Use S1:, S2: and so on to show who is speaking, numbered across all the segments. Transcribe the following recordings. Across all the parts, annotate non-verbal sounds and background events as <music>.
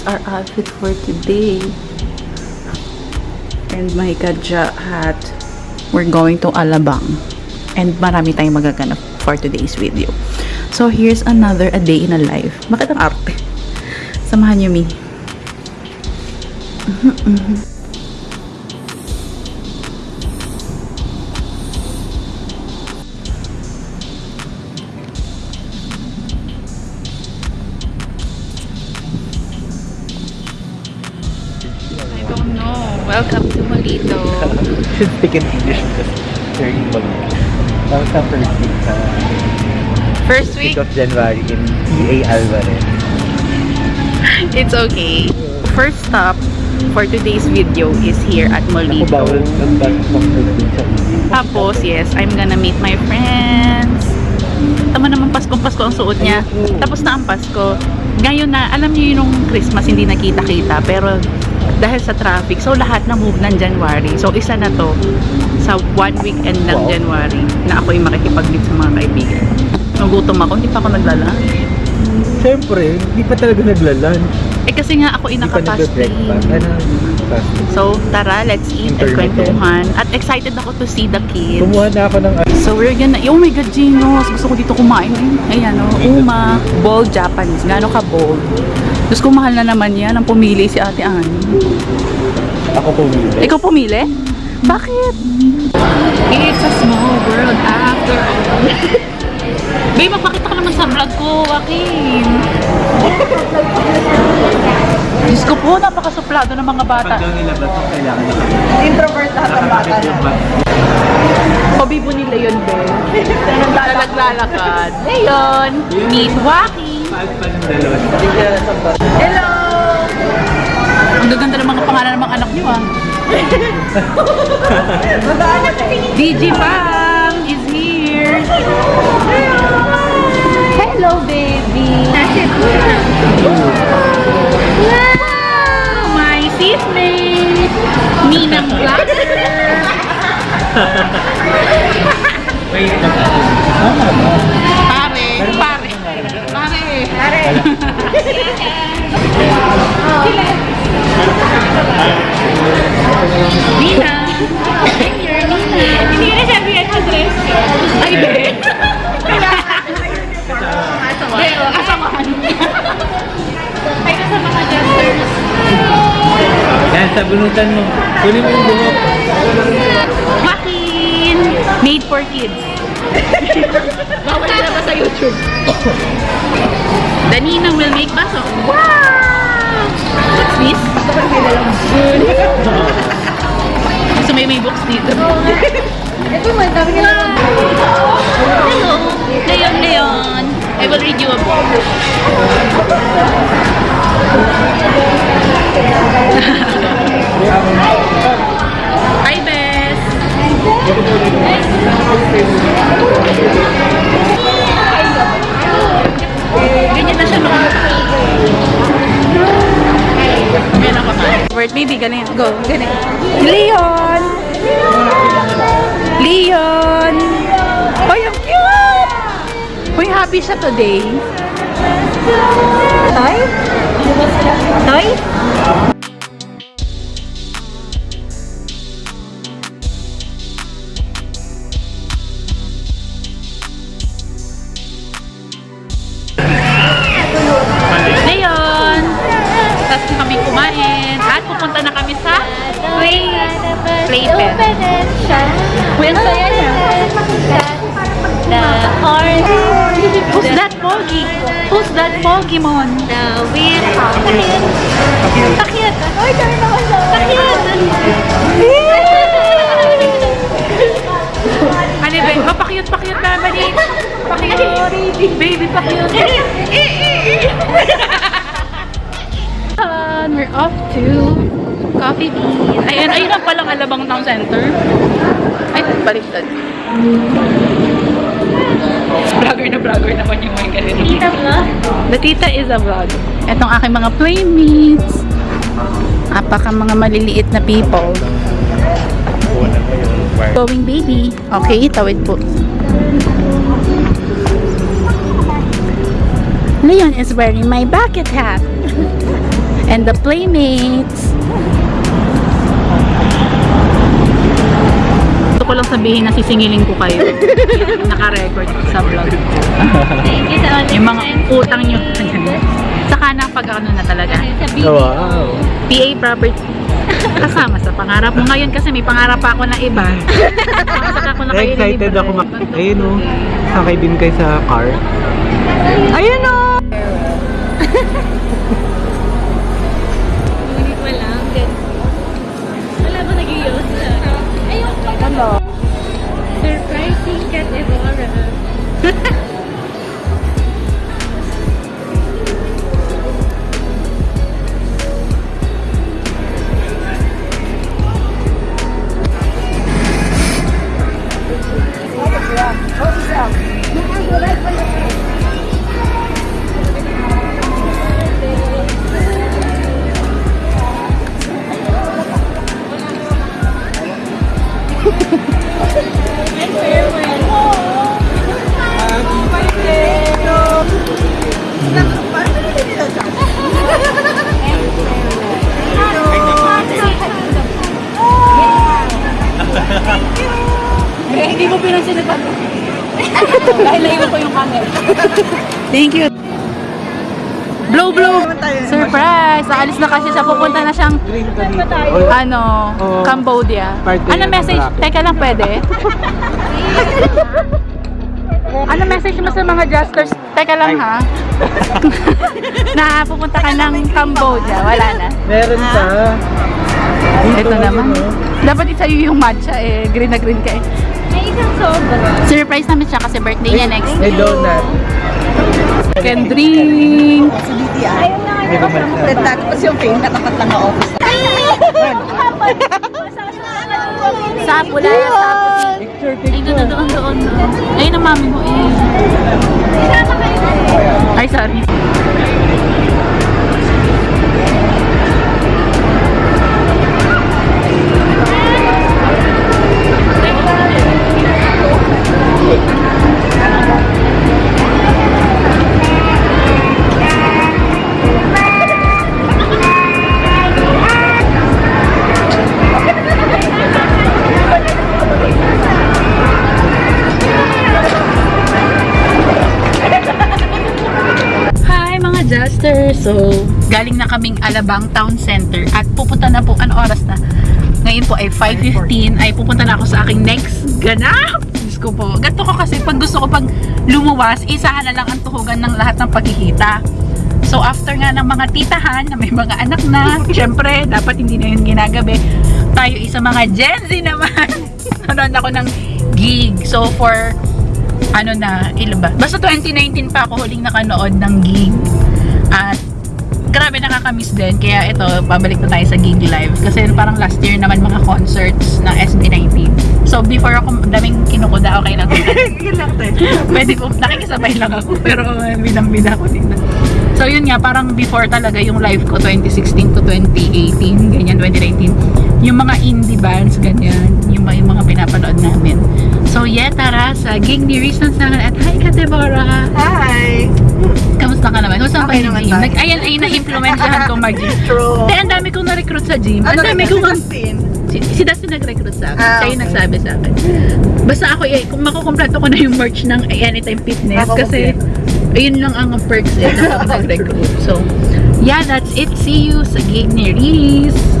S1: is our outfit for today. And my gadja hat. We're going to Alabang. And marami tayong magaganap for today's video. So, here's another a day in a life. Bakit ang arte? Samahan niyo, me. I Welcome to Malito. <laughs>
S2: should speak in English because they're in Maldives. That was the first week, uh,
S1: First
S2: week
S1: week,
S2: of January in EA Alvarez.
S1: it's okay. First stop for today's video is here at Molito. Tapos, yes, I'm gonna meet my friends. Tama naman Paskong-Pasko ang suot niya. Tapos na ang Pasko. Ngayon na, alam niyo yung Christmas hindi nakita-kita. Pero dahil sa traffic, so lahat na move ng January. So isa na to sa one weekend ng
S2: Wow.
S1: January na ako yung makikipag-meet sa mga kaibigan. Nagutom ako, hindi pa ako naglala.
S2: Siyempre, hindi pa talaga nagla-lunch.
S1: Eh kasi nga ako yung
S2: Hindi pa nagbe-breakfast.
S1: nakapasty.
S2: Ano? fasting.
S1: So tara, let's eat
S2: Intermittent.
S1: kwentuhan. At excited ako to see the kids.
S2: Kumuha na ako ng
S1: So we're gonna, oh my god, Ginos, gusto ko dito kumain. Ayan o, Uma, bold Japanese. Gano'n ka bold? Diyos ko, mahal na naman yan. Ang pumili si Ate Annie.
S2: ako pumili.
S1: Ikaw pumili? Bakit? It's a small world after all. <laughs> Babe, magpakita ka naman sa vlog ko, Joaquin. <laughs> Diyos ko po, napakasuplado ng mga bata.
S2: Pag daw nilabas ang kailangan nila.
S1: Introvert lahat ng bata na. Pabibo ni Leon Ben. Naglalakad. <laughs> Leon, meet Joaquin. Hello! Ang gaganda ng mga pangalan ng mga anak niyo ah. <laughs> DJ Pam is here. Hello, baby. Wow, my seatmate. Ninang Black.
S2: Wait,
S1: Nina. Here, Nina. Hindi na sabi yan address. Ay, be. Pero, asamahan. Ay, sa mga jesters.
S2: Yan, sa bunutan mo. Kunin mo yung buhok.
S1: Joaquin. Made for kids. Bawal na ba sa YouTube? Ninang will make baso. Wow! What's this? <laughs> Gusto may may books dito.
S3: Ito man, dami ka naman.
S1: Hello, Leon, Leon. I will read you a book. <laughs> Hi, Bess. Ganyan na siya noon. Word, baby, ganyan. Go, ganyan. Leon! Leon! Ay, ang cute! Uy, happy siya today.
S3: Toy? Toy?
S1: Leon! Tapos kami kumain. Pupunta na kami sa play. Playpen. Ang saya niya.
S3: The orange.
S1: Who's that Pogi? Who's that Pokemon?
S3: The weird. Takit. Takit. Ay, dami naman siya. Takit.
S1: Ano ba? Oh, pakiyot, pakiyot na. Bali. Pakiyot. <laughs> Baby, pakiyot. And we're off to Coffee Bean. Ayun, ayun ang palang Alabang Town Center. Ay, baliktad. Vlogger na vlogger naman yung may ganito.
S3: Tita vlog.
S1: The tita is a vlog. Itong aking mga playmates. Apaka mga maliliit na people. Going baby. Okay, tawid po. Leon is wearing my bucket hat. <laughs> And the playmates. Gusto ko lang sabihin na sisingilin ko kayo. <laughs> Naka-record sa vlog.
S3: Thank you sa all
S1: Yung mga utang nyo. <laughs> Saka na pag ano na talaga.
S2: Oh, wow.
S1: PA property. Kasama sa pangarap mo. Ngayon kasi may pangarap pa ako na iba. Saka ko na kayo
S2: excited ako. Ayun o. Sakay din kayo sa car.
S1: Ayun o! <laughs>
S3: Surprising cat Evora. <laughs>
S1: Naalis na kasi siya. Pupunta na siyang ano,
S2: Oo.
S1: Cambodia. Ano message? Teka lang, pwede? ano message mo sa mga justers? Teka lang ha. <laughs> na pupunta ka ng Cambodia. Wala na.
S2: Meron ka.
S1: Ito naman. Dapat isa yung matcha eh. Green na green ka eh.
S3: May isang sobra.
S1: Surprise namin siya kasi birthday niya next
S2: May
S1: week.
S2: donut.
S1: Can drink.
S3: Ayun na nga.
S2: May kumain
S4: Tapos yung pin, katapat lang <laughs> ang office.
S1: Sa pula. Sa
S2: Picture,
S1: Ay, doon, doon, doon, doon. Ayun ang mami mo eh. Ay, sorry. So, galing na kaming Alabang Town Center at pupunta na po, ano oras na? Ngayon po ay 5.15 ay pupunta na ako sa aking next ganap! Diyos ko po. Ganto ko kasi pag gusto ko pag lumuwas, isahan na lang ang tuhugan ng lahat ng pagkikita. So after nga ng mga titahan na may mga anak na, <laughs> syempre dapat hindi na yun ginagabi. Tayo isa mga Gen Z naman. <laughs> Nanonood ako ng gig. So for ano na, ilan ba? Basta 2019 pa ako huling nakanood ng gig. At grabe nakakamiss din. Kaya ito, pabalik na tayo sa gig live. Kasi parang last year naman mga concerts ng SB19. So before ako daming kinukuda, okay lang. <laughs>
S4: Yun lang tayo.
S1: Pwede po, nakikisabay lang ako. <laughs> Pero uh, binang-bina ko din. So yun nga, parang before talaga yung live ko 2016 to 2018, ganyan, 2019. Yung mga indie bands, ganyan, yung, mga- yung mga pinapanood namin. So yeah, tara sa gig ni Riz Sansangan at hi ka Deborah!
S4: Hi!
S1: Kamusta ka naman? Kamusta
S4: Okay naman
S1: pag-gym?
S4: tayo.
S1: Nag, ayan, ay na-implementahan ko mag-gym. <laughs>
S4: True.
S1: Kaya ang dami kong na-recruit sa gym. Ang dami kong? Si, si Dustin nag-recruit sa akin.
S4: Ah,
S1: Siya yung nagsabi sa akin. Basta ako, eh, kung makukompleto ko na yung merch ng Anytime Fitness. Kasi, ayun lang ang perks eh, na <laughs> ako nag-recruit. So, yeah, that's it. See you sa gig ni Reese.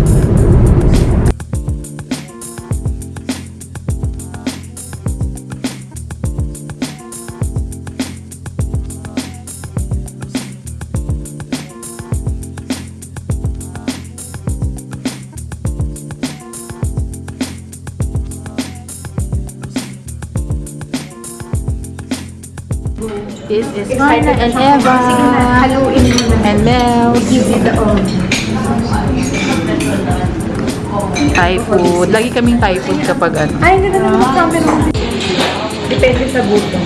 S1: Is Marla and Eva.
S4: The own.
S1: Thai food. Lagi kaming Thai food kapag ano.
S4: Ay, ganda naman sa amin. Depende sa buto.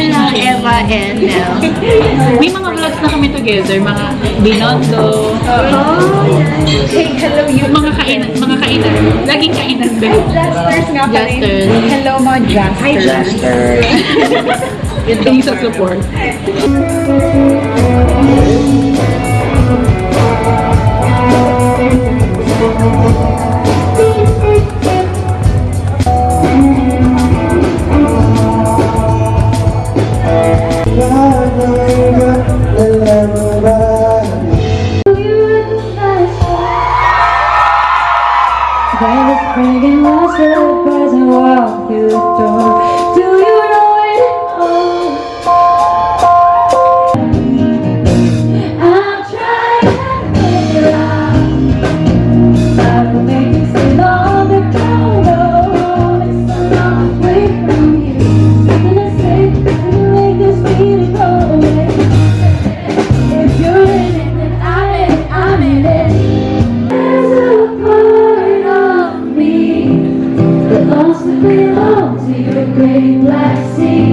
S1: Marla, Eva, and Nel. May mga vlogs na kami together. Mga Binondo.
S4: Oh, yes. Hey, hello you.
S1: Mga kainan. Mga kainan. Laging kainan ba?
S4: Justers nga pala.
S1: Justers.
S4: Hello mga Justers. Hi, Justers. <laughs> Tingin sa support.
S1: Great black sea.